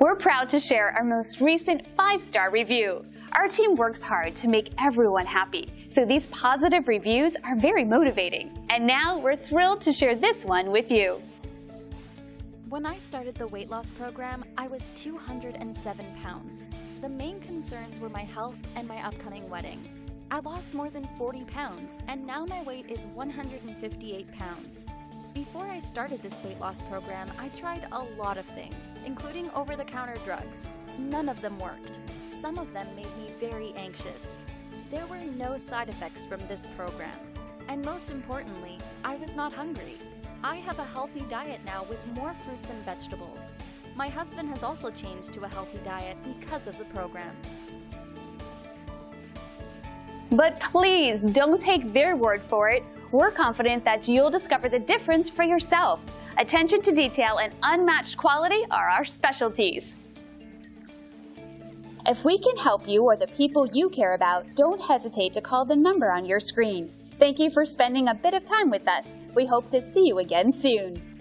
We're proud to share our most recent five-star review. Our team works hard to make everyone happy, so these positive reviews are very motivating. And now we're thrilled to share this one with you. When I started the weight loss program, I was 207 pounds. The main concerns were my health and my upcoming wedding. I lost more than 40 pounds, and now my weight is 158 pounds. Before I started this weight loss program, I tried a lot of things, including over-the-counter drugs. None of them worked. Some of them made me very anxious. There were no side effects from this program. And most importantly, I was not hungry. I have a healthy diet now with more fruits and vegetables. My husband has also changed to a healthy diet because of the program. But please don't take their word for it. We're confident that you'll discover the difference for yourself. Attention to detail and unmatched quality are our specialties. If we can help you or the people you care about, don't hesitate to call the number on your screen. Thank you for spending a bit of time with us. We hope to see you again soon.